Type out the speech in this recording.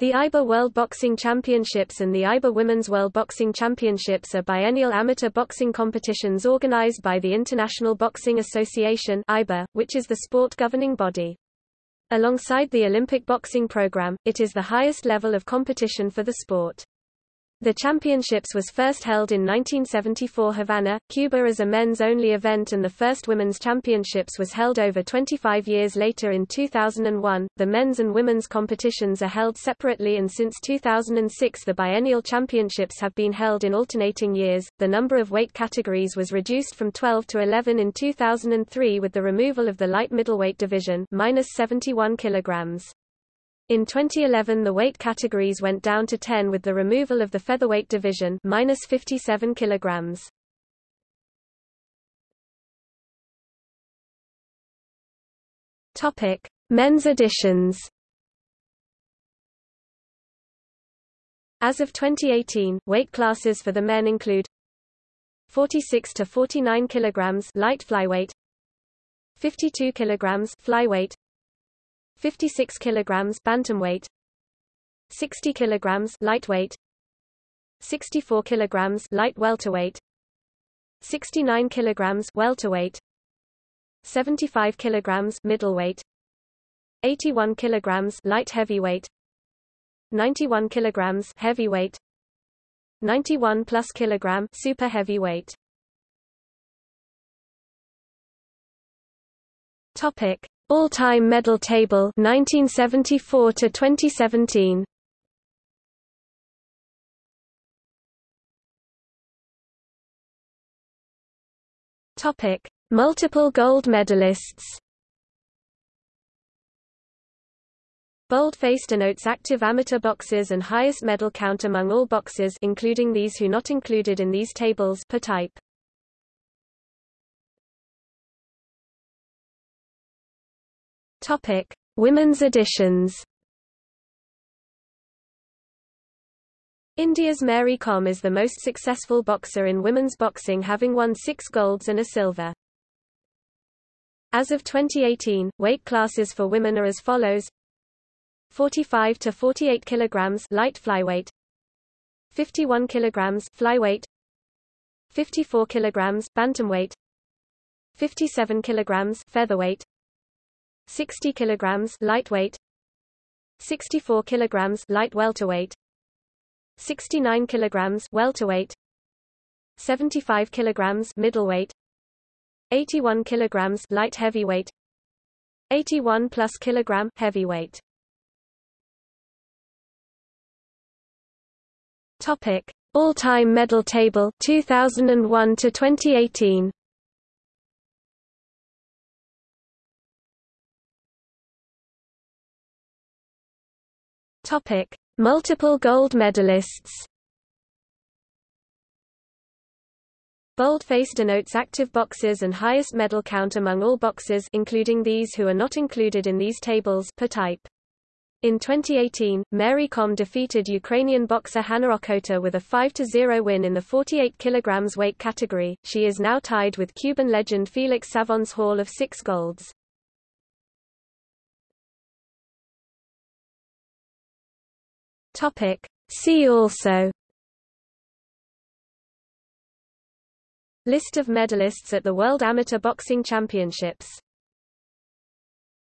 The IBA World Boxing Championships and the IBA Women's World Boxing Championships are biennial amateur boxing competitions organized by the International Boxing Association IBA, which is the sport governing body. Alongside the Olympic boxing program, it is the highest level of competition for the sport. The championships was first held in 1974 Havana, Cuba as a men's-only event and the first women's championships was held over 25 years later in 2001. The men's and women's competitions are held separately and since 2006 the biennial championships have been held in alternating years. The number of weight categories was reduced from 12 to 11 in 2003 with the removal of the light middleweight division, minus 71 kilograms. In 2011 the weight categories went down to 10 with the removal of the featherweight division minus 57 kilograms. Topic: Men's editions. As of 2018, weight classes for the men include 46 to 49 kilograms light flyweight, 52 kilograms flyweight, 56 kilograms bantamweight 60 kilograms lightweight 64 kilograms light welterweight 69 kilograms welterweight 75 kilograms middleweight 81 kilograms light heavyweight 91 kilograms heavyweight 91 plus kilogram super heavyweight. Topic all-time medal table 1974 to 2017. Topic: Multiple gold medalists. Boldface denotes active amateur boxers and highest medal count among all boxers including these who not included in these tables per type. Topic: Women's editions. India's Mary Kom is the most successful boxer in women's boxing having won six golds and a silver. As of 2018, weight classes for women are as follows. 45 to 48 kilograms light flyweight. 51 kilograms flyweight. 54 kilograms bantamweight. 57 kilograms featherweight 60 kilograms lightweight 64 kilograms light welterweight 69 kilograms welterweight 75 kilograms middleweight 81 kilograms light heavyweight 81 plus kilogram heavyweight. Topic All-time medal table 2001 to 2018 Topic: Multiple gold medalists. Boldface denotes active boxers and highest medal count among all boxers including these who are not included in these tables per type. In 2018, Mary Kom defeated Ukrainian boxer Hanna Okhota with a 5-0 win in the 48 kg weight category. She is now tied with Cuban legend Felix Savon's haul of six golds. Topic. See also List of medalists at the World Amateur Boxing Championships